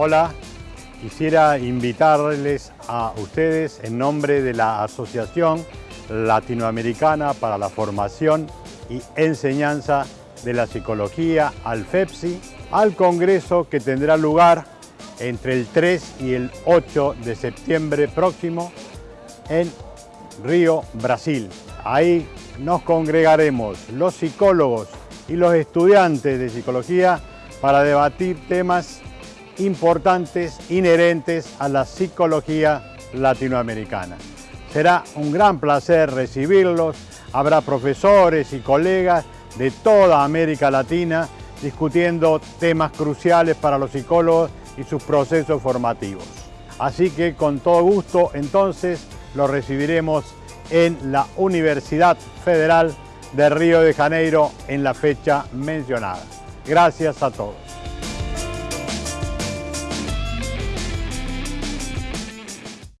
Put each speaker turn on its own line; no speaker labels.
Hola, quisiera invitarles a ustedes en nombre de la Asociación Latinoamericana para la Formación y Enseñanza de la Psicología, al FEPSI, al Congreso que tendrá lugar entre el 3 y el 8 de septiembre próximo en Río, Brasil. Ahí nos congregaremos los psicólogos y los estudiantes de psicología para debatir temas importantes inherentes a la psicología latinoamericana. Será un gran placer recibirlos, habrá profesores y colegas de toda América Latina discutiendo temas cruciales para los psicólogos y sus procesos formativos. Así que con todo gusto entonces los recibiremos en la Universidad Federal de Río de Janeiro en la fecha mencionada. Gracias a todos.